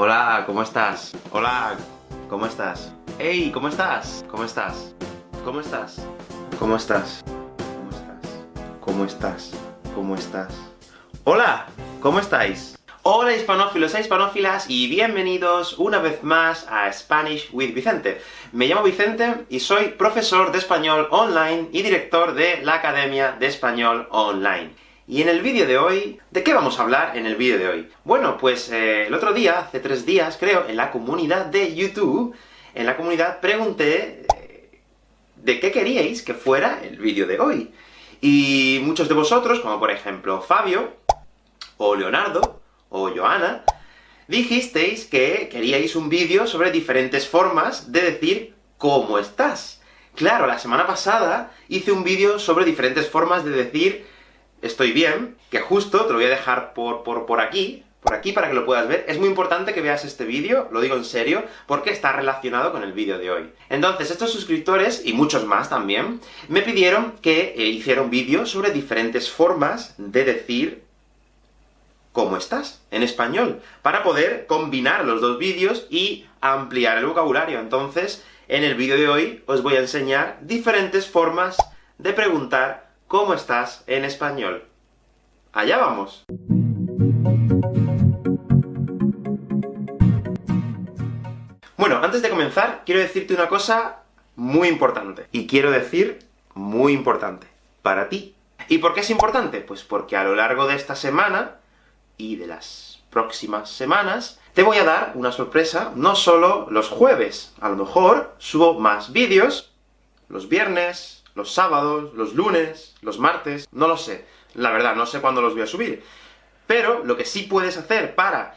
Hola, ¿cómo estás? Hola, ¿cómo estás? Hey, ¿cómo estás? ¿Cómo estás? ¿Cómo estás? ¿Cómo estás? ¿Cómo estás? ¿Cómo estás? ¿Cómo estás? ¡Hola! ¿Cómo estáis? Hola hispanófilos e hispanófilas, y bienvenidos una vez más a Spanish with Vicente. Me llamo Vicente, y soy profesor de español online y director de la Academia de Español Online. Y en el vídeo de hoy, ¿de qué vamos a hablar en el vídeo de hoy? Bueno, pues eh, el otro día, hace tres días creo, en la comunidad de YouTube, en la comunidad pregunté eh, de qué queríais que fuera el vídeo de hoy. Y muchos de vosotros, como por ejemplo Fabio, o Leonardo, o Joana, dijisteis que queríais un vídeo sobre diferentes formas de decir ¿cómo estás? Claro, la semana pasada hice un vídeo sobre diferentes formas de decir estoy bien, que justo te lo voy a dejar por, por, por aquí, por aquí para que lo puedas ver. Es muy importante que veas este vídeo, lo digo en serio, porque está relacionado con el vídeo de hoy. Entonces, estos suscriptores, y muchos más también, me pidieron que eh, hiciera un vídeo sobre diferentes formas de decir ¿cómo estás? en español, para poder combinar los dos vídeos y ampliar el vocabulario. Entonces, en el vídeo de hoy os voy a enseñar diferentes formas de preguntar ¿Cómo estás en español? ¡Allá vamos! Bueno, antes de comenzar, quiero decirte una cosa muy importante. Y quiero decir muy importante. Para ti. ¿Y por qué es importante? Pues porque a lo largo de esta semana, y de las próximas semanas, te voy a dar una sorpresa, no solo los jueves. A lo mejor subo más vídeos los viernes, los sábados, los lunes, los martes, no lo sé. La verdad, no sé cuándo los voy a subir. Pero, lo que sí puedes hacer para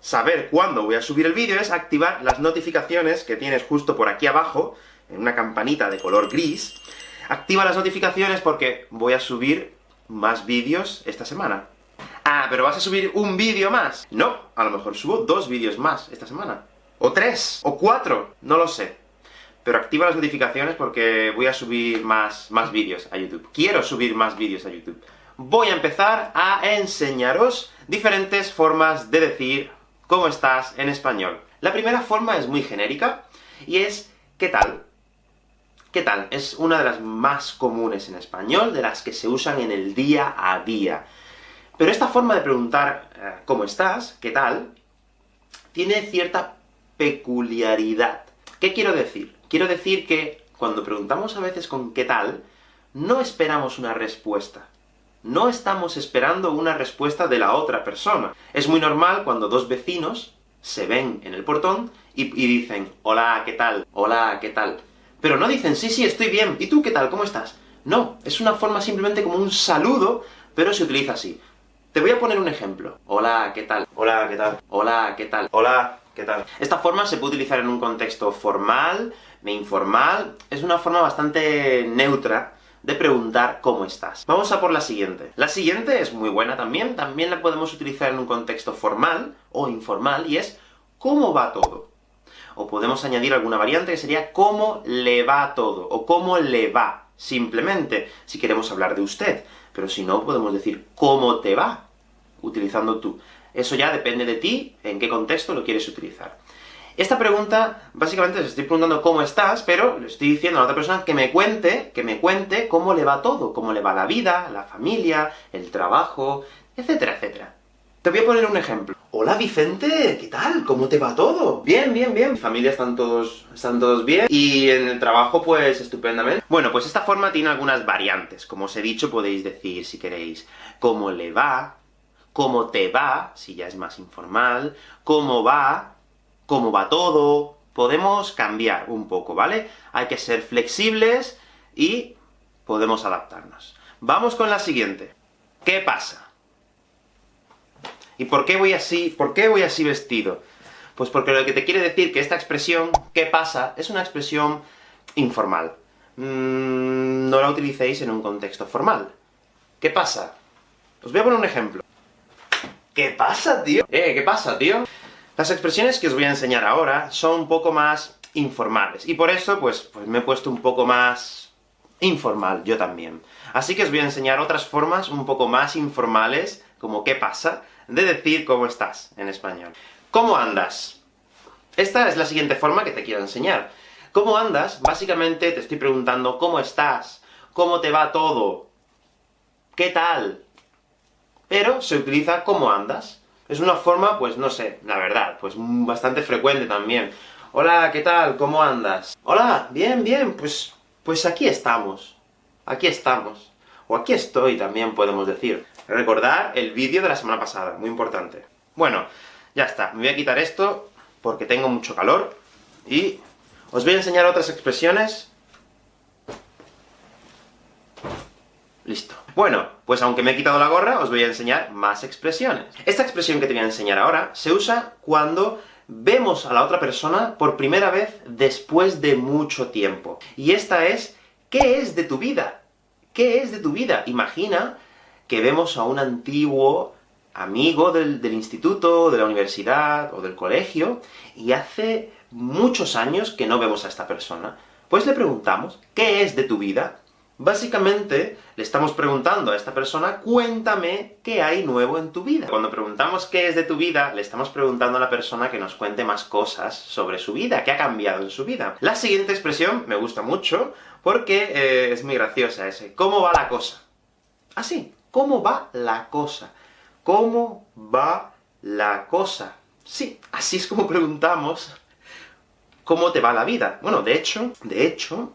saber cuándo voy a subir el vídeo es activar las notificaciones que tienes justo por aquí abajo, en una campanita de color gris. Activa las notificaciones porque voy a subir más vídeos esta semana. Ah, pero ¿vas a subir un vídeo más? No, a lo mejor subo dos vídeos más esta semana. O tres, o cuatro, no lo sé pero activa las notificaciones porque voy a subir más, más vídeos a YouTube. Quiero subir más vídeos a YouTube. Voy a empezar a enseñaros diferentes formas de decir ¿cómo estás? en español. La primera forma es muy genérica, y es ¿qué tal? ¿Qué tal? Es una de las más comunes en español, de las que se usan en el día a día. Pero esta forma de preguntar eh, ¿cómo estás? ¿qué tal? tiene cierta peculiaridad. ¿Qué quiero decir? Quiero decir que, cuando preguntamos a veces con ¿qué tal?, no esperamos una respuesta. No estamos esperando una respuesta de la otra persona. Es muy normal cuando dos vecinos se ven en el portón y, y dicen «Hola, ¿qué tal? Hola, ¿qué tal?». Pero no dicen «Sí, sí, estoy bien. ¿Y tú qué tal? ¿Cómo estás?». No, es una forma simplemente como un saludo, pero se utiliza así. Te voy a poner un ejemplo. Hola, ¿qué tal? Hola, ¿qué tal? Hola, ¿qué tal? Hola, ¿qué tal? Esta forma se puede utilizar en un contexto formal, de informal, es una forma bastante neutra de preguntar cómo estás. Vamos a por la siguiente. La siguiente es muy buena también, también la podemos utilizar en un contexto formal o informal, y es ¿cómo va todo? O podemos añadir alguna variante que sería ¿cómo le va todo? o ¿cómo le va? Simplemente, si queremos hablar de usted. Pero si no, podemos decir ¿cómo te va? utilizando tú. Eso ya depende de ti, en qué contexto lo quieres utilizar. Esta pregunta, básicamente, les estoy preguntando cómo estás, pero le estoy diciendo a la otra persona que me cuente, que me cuente cómo le va todo, cómo le va la vida, la familia, el trabajo, etcétera, etcétera. Te voy a poner un ejemplo. Hola Vicente, ¿qué tal? ¿Cómo te va todo? Bien, bien, bien. Mi familia están todos, están todos bien, y en el trabajo, pues, estupendamente. Bueno, pues esta forma tiene algunas variantes. Como os he dicho, podéis decir, si queréis, cómo le va, cómo te va, si ya es más informal, cómo va, cómo va todo, podemos cambiar un poco, ¿vale? Hay que ser flexibles y podemos adaptarnos. Vamos con la siguiente. ¿Qué pasa? ¿Y por qué voy así, por qué voy así vestido? Pues porque lo que te quiere decir que esta expresión, ¿qué pasa?, es una expresión informal. Mm, no la utilicéis en un contexto formal. ¿Qué pasa? Os voy a poner un ejemplo. ¿Qué pasa, tío? Eh, ¿qué pasa, tío? Las expresiones que os voy a enseñar ahora son un poco más informales, y por eso, pues, pues me he puesto un poco más informal, yo también. Así que os voy a enseñar otras formas un poco más informales, como ¿qué pasa?, de decir cómo estás en español. ¿Cómo andas? Esta es la siguiente forma que te quiero enseñar. ¿Cómo andas? Básicamente te estoy preguntando ¿cómo estás? ¿Cómo te va todo? ¿Qué tal? Pero se utiliza ¿cómo andas? Es una forma, pues no sé, la verdad, pues bastante frecuente también. Hola, ¿qué tal? ¿Cómo andas? Hola, bien, bien, pues, pues aquí estamos. Aquí estamos. O aquí estoy también podemos decir. Recordar el vídeo de la semana pasada, muy importante. Bueno, ya está, me voy a quitar esto, porque tengo mucho calor, y os voy a enseñar otras expresiones. Listo. Bueno, pues aunque me he quitado la gorra, os voy a enseñar más expresiones. Esta expresión que te voy a enseñar ahora se usa cuando vemos a la otra persona por primera vez después de mucho tiempo. Y esta es, ¿qué es de tu vida? ¿Qué es de tu vida? Imagina que vemos a un antiguo amigo del, del instituto, de la universidad, o del colegio, y hace muchos años que no vemos a esta persona. Pues le preguntamos, ¿qué es de tu vida? Básicamente, le estamos preguntando a esta persona, cuéntame qué hay nuevo en tu vida. Cuando preguntamos qué es de tu vida, le estamos preguntando a la persona que nos cuente más cosas sobre su vida, qué ha cambiado en su vida. La siguiente expresión me gusta mucho, porque eh, es muy graciosa. ¿Cómo va la cosa? Así, ¿cómo va la cosa? ¿Cómo va la cosa? Sí, así es como preguntamos ¿cómo te va la vida? Bueno, de hecho, de hecho,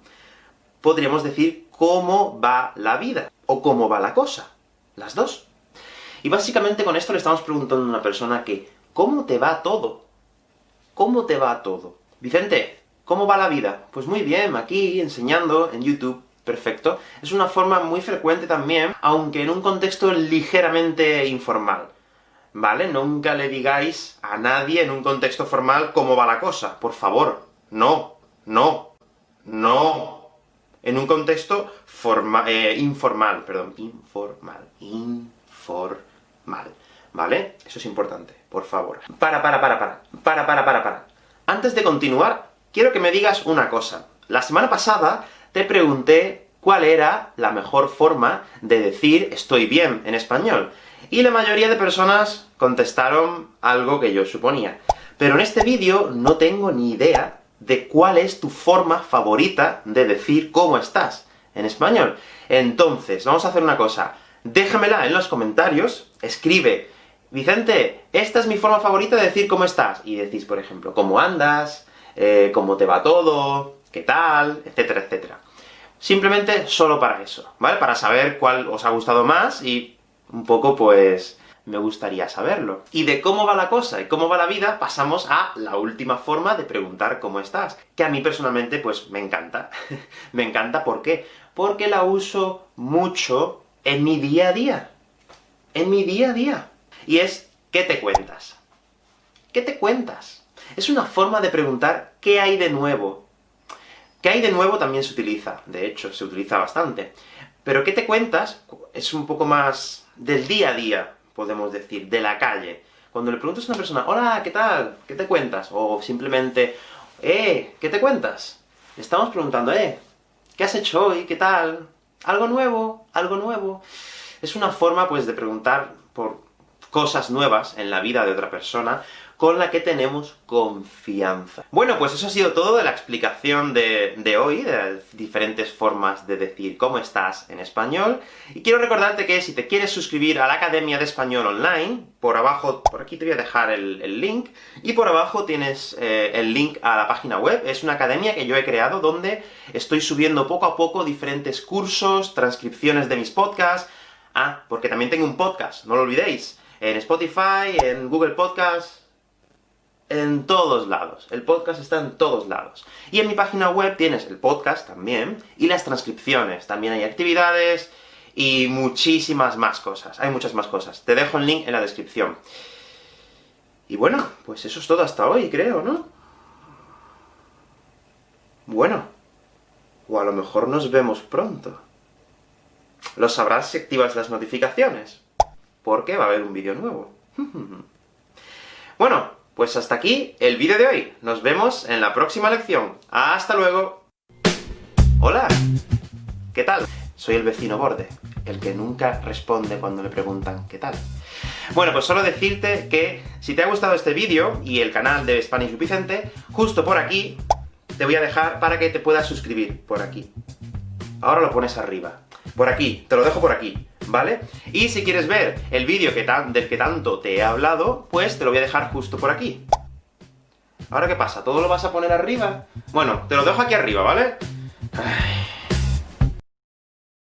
podríamos decir cómo va la vida, o cómo va la cosa. Las dos. Y básicamente con esto le estamos preguntando a una persona que, ¿cómo te va todo? ¿Cómo te va todo? Vicente, ¿cómo va la vida? Pues muy bien, aquí, enseñando, en YouTube, perfecto. Es una forma muy frecuente también, aunque en un contexto ligeramente informal. ¿Vale? Nunca le digáis a nadie en un contexto formal cómo va la cosa, por favor. No, no, no en un contexto eh, informal, perdón, informal, informal, ¿vale? Eso es importante, por favor. Para, para, para, para, para, para, para, para. Antes de continuar, quiero que me digas una cosa. La semana pasada te pregunté cuál era la mejor forma de decir estoy bien en español, y la mayoría de personas contestaron algo que yo suponía. Pero en este vídeo no tengo ni idea de cuál es tu forma favorita de decir cómo estás en español. Entonces, vamos a hacer una cosa. Déjamela en los comentarios, escribe, Vicente, esta es mi forma favorita de decir cómo estás. Y decís, por ejemplo, cómo andas, eh, cómo te va todo, qué tal, etcétera, etcétera. Simplemente solo para eso, ¿vale? Para saber cuál os ha gustado más, y un poco, pues, me gustaría saberlo. Y de cómo va la cosa y cómo va la vida, pasamos a la última forma de preguntar cómo estás, que a mí personalmente, pues, me encanta. me encanta, ¿por qué? Porque la uso mucho en mi día a día. En mi día a día. Y es, ¿qué te cuentas? ¿Qué te cuentas? Es una forma de preguntar ¿qué hay de nuevo? ¿Qué hay de nuevo? también se utiliza, de hecho, se utiliza bastante. Pero ¿qué te cuentas? es un poco más del día a día, podemos decir, de la calle. Cuando le preguntas a una persona, hola, ¿qué tal? ¿Qué te cuentas? O simplemente, eh, ¿qué te cuentas? Estamos preguntando, eh, ¿qué has hecho hoy? ¿Qué tal? ¿Algo nuevo? ¿Algo nuevo? Es una forma, pues, de preguntar por cosas nuevas en la vida de otra persona, con la que tenemos confianza. Bueno, pues eso ha sido todo de la explicación de, hoy, de diferentes formas de decir cómo estás en español, y quiero recordarte que si te quieres suscribir a la Academia de Español Online, por abajo, por aquí te voy a dejar el, link, y por abajo tienes eh, el link a la página web, es una academia que yo he creado donde estoy subiendo poco a poco diferentes cursos, transcripciones de mis podcasts, ah, porque también tengo un podcast, no lo olvidéis, en Spotify, en Google Podcasts, en todos lados. El podcast está en todos lados. Y en mi página web tienes el podcast también, y las transcripciones. También hay actividades, y muchísimas más cosas. Hay muchas más cosas. Te dejo el link en la descripción. Y bueno, pues eso es todo hasta hoy, creo, ¿no? Bueno. O a lo mejor nos vemos pronto. Lo sabrás si activas las notificaciones, porque va a haber un vídeo nuevo. pues hasta aquí el vídeo de hoy. Nos vemos en la próxima lección. ¡Hasta luego! ¡Hola! ¿Qué tal? Soy el vecino borde, el que nunca responde cuando le preguntan ¿qué tal? Bueno, pues solo decirte que, si te ha gustado este vídeo, y el canal de Spanish Vicente, justo por aquí, te voy a dejar para que te puedas suscribir, por aquí. Ahora lo pones arriba. Por aquí, te lo dejo por aquí, ¿vale? Y si quieres ver el vídeo que del que tanto te he hablado, pues te lo voy a dejar justo por aquí. ¿Ahora qué pasa? ¿Todo lo vas a poner arriba? Bueno, te lo dejo aquí arriba, ¿vale? Ay.